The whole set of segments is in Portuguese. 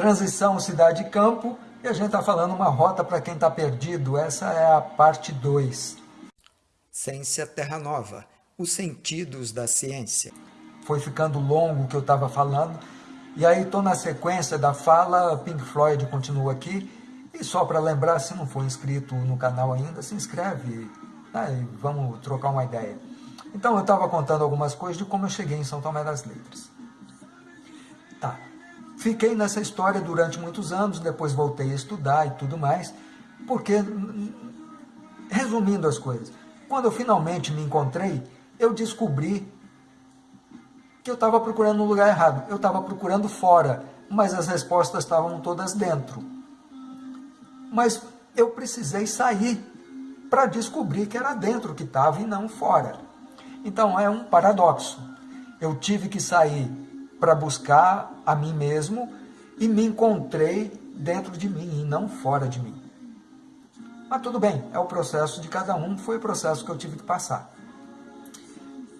transição cidade e campo, e a gente está falando uma rota para quem está perdido. Essa é a parte 2. Ciência Terra Nova, os sentidos da ciência. Foi ficando longo o que eu estava falando, e aí estou na sequência da fala, Pink Floyd continua aqui, e só para lembrar, se não for inscrito no canal ainda, se inscreve né, e vamos trocar uma ideia. Então eu estava contando algumas coisas de como eu cheguei em São Tomé das Letras. Tá. Fiquei nessa história durante muitos anos, depois voltei a estudar e tudo mais, porque, resumindo as coisas, quando eu finalmente me encontrei, eu descobri que eu estava procurando no lugar errado. Eu estava procurando fora, mas as respostas estavam todas dentro. Mas eu precisei sair para descobrir que era dentro que estava e não fora. Então é um paradoxo. Eu tive que sair para buscar a mim mesmo e me encontrei dentro de mim e não fora de mim. Mas tudo bem, é o processo de cada um, foi o processo que eu tive que passar.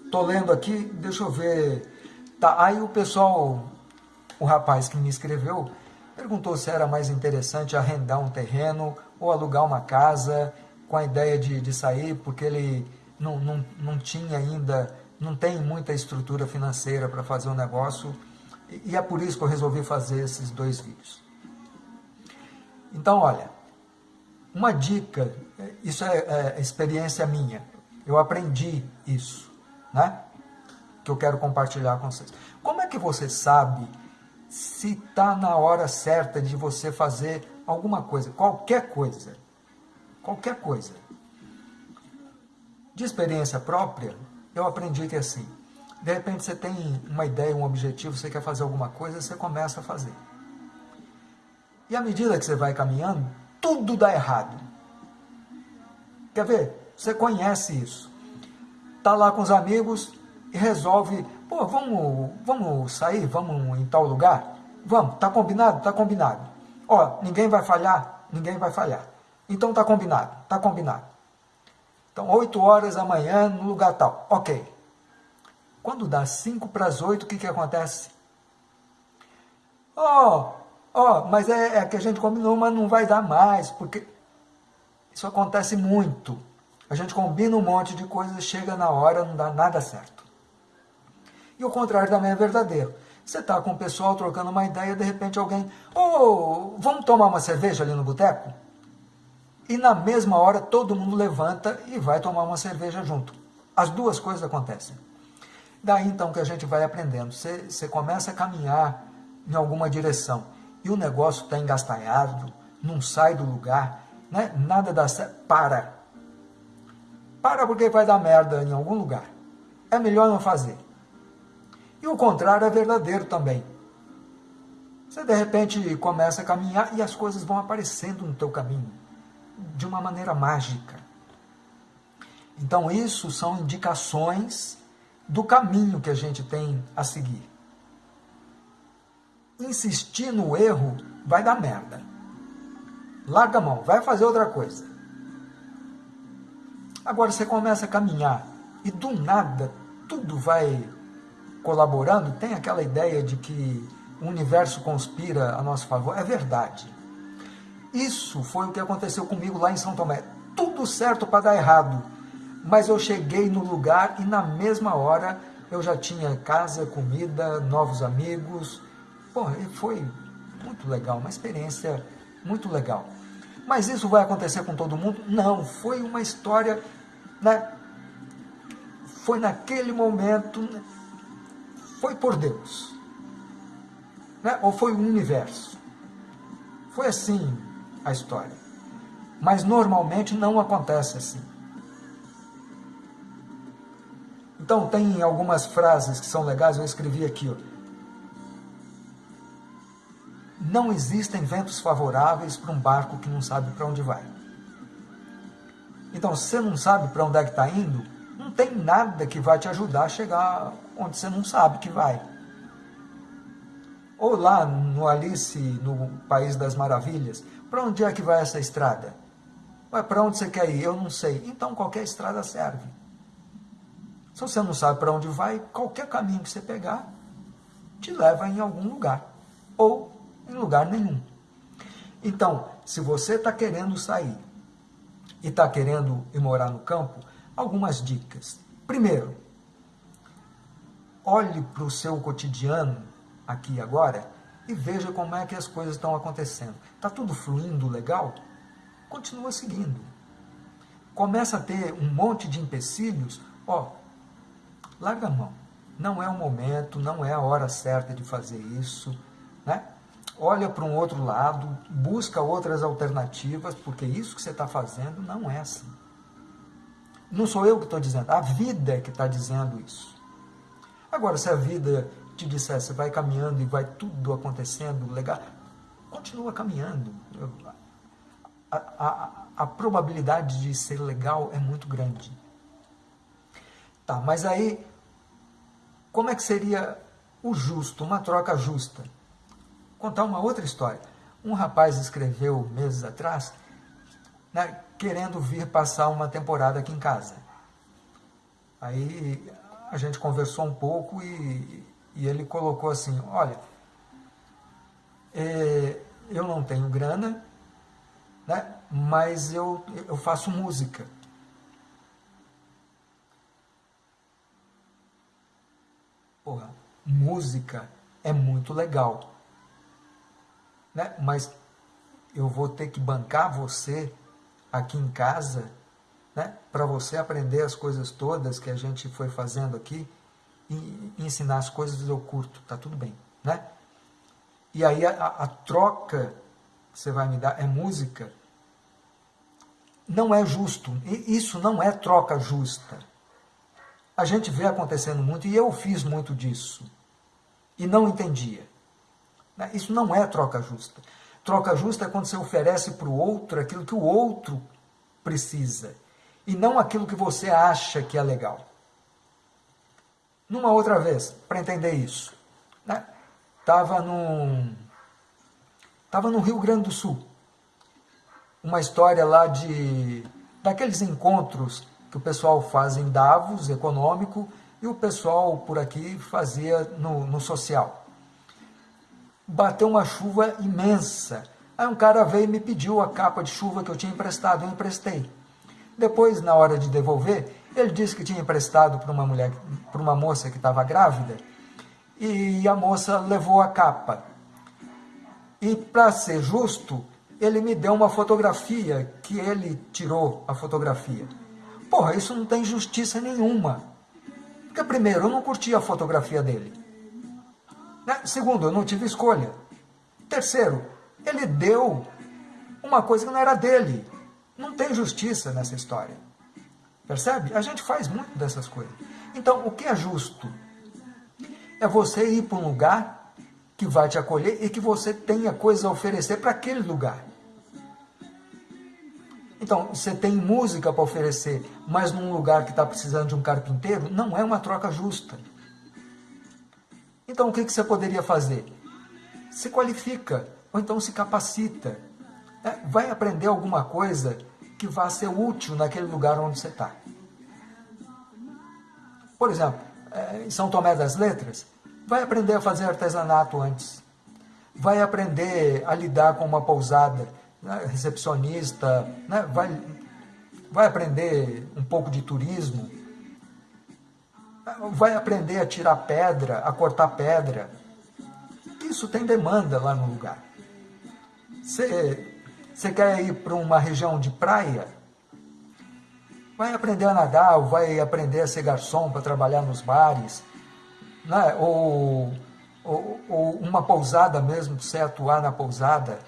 Estou lendo aqui, deixa eu ver. Tá, aí o pessoal, o rapaz que me escreveu, perguntou se era mais interessante arrendar um terreno ou alugar uma casa com a ideia de, de sair, porque ele não, não, não tinha ainda, não tem muita estrutura financeira para fazer um negócio, e, é por isso que eu resolvi fazer esses dois vídeos. Então, olha, uma dica, isso é, é experiência minha, eu aprendi isso, né? Que eu quero compartilhar com vocês. Como é que você sabe se está na hora certa de você fazer alguma coisa, qualquer coisa? qualquer coisa. De experiência própria, eu aprendi que é assim, de repente você tem uma ideia, um objetivo, você quer fazer alguma coisa, você começa a fazer. E à medida que você vai caminhando, tudo dá errado. Quer ver? Você conhece isso. Está lá com os amigos e resolve, pô, vamos, vamos sair, vamos em tal lugar? Vamos, tá combinado? Tá combinado. Ó, ninguém vai falhar? Ninguém vai falhar. Então tá combinado, tá combinado. Então, 8 horas da manhã no lugar tal. Ok. Quando dá 5 para as 8, o que, que acontece? Oh, oh, mas é, é que a gente combinou, mas não vai dar mais, porque isso acontece muito. A gente combina um monte de coisas, chega na hora, não dá nada certo. E o contrário também é verdadeiro. Você está com o pessoal trocando uma ideia, de repente alguém, oh, vamos tomar uma cerveja ali no boteco? E na mesma hora todo mundo levanta e vai tomar uma cerveja junto. As duas coisas acontecem. Daí então que a gente vai aprendendo. Você, começa a caminhar em alguma direção e o negócio está engastalhado, não sai do lugar, né? nada dá certo. Para. Para porque vai dar merda em algum lugar. É melhor não fazer. E o contrário é verdadeiro também. Você de repente começa a caminhar e as coisas vão aparecendo no teu caminho de uma maneira mágica. Então, isso são indicações do caminho que a gente tem a seguir. Insistir no erro vai dar merda. Larga a mão, vai fazer outra coisa. Agora você começa a caminhar e do nada tudo vai colaborando. Tem aquela ideia de que o universo conspira a nosso favor. É verdade. Isso foi o que aconteceu comigo lá em São Tomé. Tudo certo para dar errado. Mas eu cheguei no lugar e na mesma hora eu já tinha casa, comida, novos amigos. Pô, foi muito legal, uma experiência muito legal. Mas isso vai acontecer com todo mundo? Não, foi uma história, né? Foi naquele momento, foi por Deus. Né? Ou foi o universo. Foi assim, a história. Mas normalmente não acontece assim. Então tem algumas frases que são legais, eu escrevi aqui. Ó. Não existem ventos favoráveis para um barco que não sabe para onde vai. Então, se você não sabe para onde é que está indo, não tem nada que vai te ajudar a chegar onde você não sabe que vai. Ou lá no Alice, no País das Maravilhas, para onde é que vai essa estrada? Mas para onde você quer ir? Eu não sei. Então qualquer estrada serve. Se você não sabe para onde vai, qualquer caminho que você pegar te leva em algum lugar. Ou em lugar nenhum. Então, se você está querendo sair e está querendo ir morar no campo, algumas dicas. Primeiro, olhe para o seu cotidiano aqui agora e veja como é que as coisas estão acontecendo. Está tudo fluindo legal? Continua seguindo. Começa a ter um monte de empecilhos, ó, larga a mão. Não é o momento, não é a hora certa de fazer isso, né? Olha para um outro lado, busca outras alternativas, porque isso que você está fazendo não é assim. Não sou eu que estou dizendo, a vida é que está dizendo isso. Agora, se a vida te disser, você vai caminhando e vai tudo acontecendo legal, continua caminhando. A, a, a probabilidade de ser legal é muito grande. Tá, mas aí, como é que seria o justo, uma troca justa? Contar uma outra história. Um rapaz escreveu meses atrás, né, querendo vir passar uma temporada aqui em casa. Aí a gente conversou um pouco e, e ele colocou assim, olha, é, eu não tenho grana, né, mas eu, eu faço música. Porra, música é muito legal, né, mas eu vou ter que bancar você aqui em casa né? para você aprender as coisas todas que a gente foi fazendo aqui ensinar as coisas eu curto, tá tudo bem. Né? E aí a, a troca que você vai me dar é música. Não é justo, isso não é troca justa. A gente vê acontecendo muito, e eu fiz muito disso, e não entendia. Né? Isso não é troca justa. Troca justa é quando você oferece para o outro aquilo que o outro precisa e não aquilo que você acha que é legal. Numa outra vez, para entender isso, né? Tava num tava no Rio Grande do Sul. Uma história lá de daqueles encontros que o pessoal faz em Davos, econômico, e o pessoal por aqui fazia no, no social. Bateu uma chuva imensa. Aí um cara veio e me pediu a capa de chuva que eu tinha emprestado, eu emprestei. Depois, na hora de devolver, ele disse que tinha emprestado para uma mulher, para uma moça que estava grávida, e a moça levou a capa. E para ser justo, ele me deu uma fotografia que ele tirou a fotografia. Porra, isso não tem justiça nenhuma. Porque primeiro, eu não curti a fotografia dele. Né? Segundo, eu não tive escolha. Terceiro, ele deu uma coisa que não era dele. Não tem justiça nessa história. Percebe? A gente faz muito dessas coisas. Então, o que é justo? É você ir para um lugar que vai te acolher e que você tenha coisas a oferecer para aquele lugar. Então, você tem música para oferecer, mas num lugar que está precisando de um carpinteiro, não é uma troca justa. Então, o que, que você poderia fazer? Se qualifica, ou então se capacita. É, vai aprender alguma coisa que vá ser útil naquele lugar onde você está. Por exemplo, é, em São Tomé das Letras, vai aprender a fazer artesanato antes. Vai aprender a lidar com uma pousada, né, recepcionista, né, vai, vai aprender um pouco de turismo, vai aprender a tirar pedra, a cortar pedra. Isso tem demanda lá no lugar. Você você quer ir para uma região de praia? Vai aprender a nadar, ou vai aprender a ser garçom para trabalhar nos bares, né? ou, ou, ou uma pousada mesmo, para você atuar na pousada.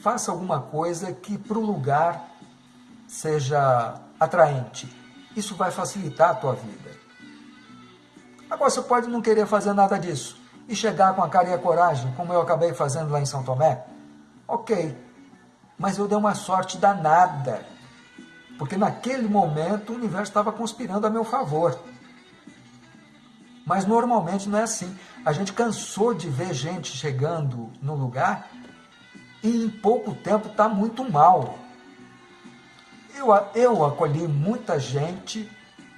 Faça alguma coisa que para o lugar seja atraente. Isso vai facilitar a tua vida. Agora você pode não querer fazer nada disso e chegar com a cara e a coragem, como eu acabei fazendo lá em São Tomé, Ok, mas eu dei uma sorte danada, porque naquele momento o universo estava conspirando a meu favor. Mas normalmente não é assim. A gente cansou de ver gente chegando no lugar e em pouco tempo está muito mal. Eu, eu acolhi muita gente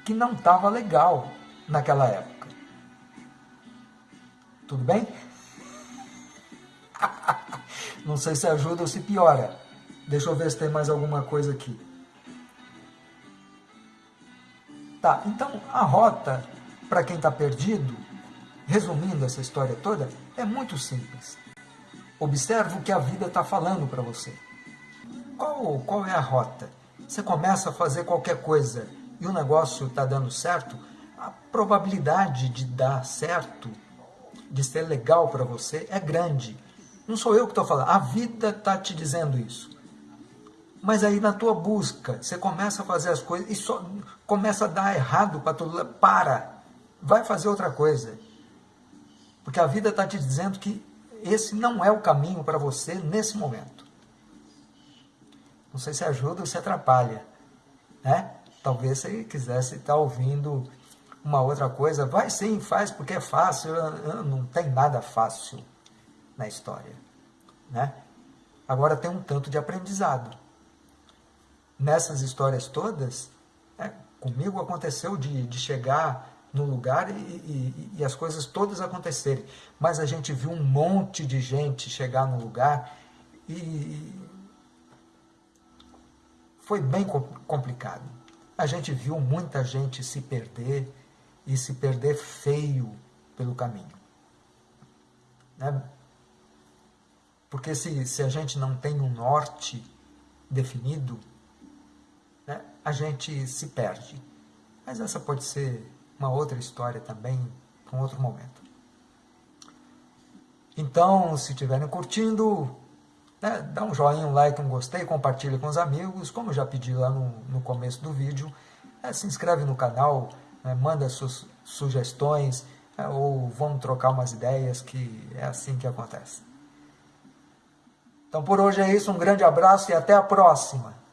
que não estava legal naquela época. Tudo bem? Não sei se ajuda ou se piora. Deixa eu ver se tem mais alguma coisa aqui. Tá, então a rota, para quem está perdido, resumindo essa história toda, é muito simples. Observe o que a vida está falando para você. Qual, qual é a rota? Você começa a fazer qualquer coisa e o negócio está dando certo, a probabilidade de dar certo, de ser legal para você, é grande. Não sou eu que estou falando, a vida está te dizendo isso. Mas aí na tua busca, você começa a fazer as coisas e só começa a dar errado para lado. Para! Vai fazer outra coisa. Porque a vida está te dizendo que esse não é o caminho para você nesse momento. Não sei se ajuda ou se atrapalha. Né? Talvez você quisesse estar ouvindo uma outra coisa. Vai sim, faz porque é fácil. Não tem nada fácil na história. Né? Agora tem um tanto de aprendizado nessas histórias todas, é, comigo aconteceu de, de chegar no lugar e, e, e, as coisas todas acontecerem. Mas a gente viu um monte de gente chegar no lugar e foi bem complicado. A gente viu muita gente se perder e se perder feio pelo caminho. Né? Porque se, se a gente não tem um norte definido, né, a gente se perde. Mas essa pode ser uma outra história também, para um outro momento. Então, se estiverem curtindo, né, dá um joinha, um like, um gostei, compartilhe com os amigos, como já pedi lá no, no começo do vídeo, é, se inscreve no canal, né, manda suas sugestões, é, ou vamos trocar umas ideias, que é assim que acontece. Então por hoje é isso, um grande abraço e até a próxima!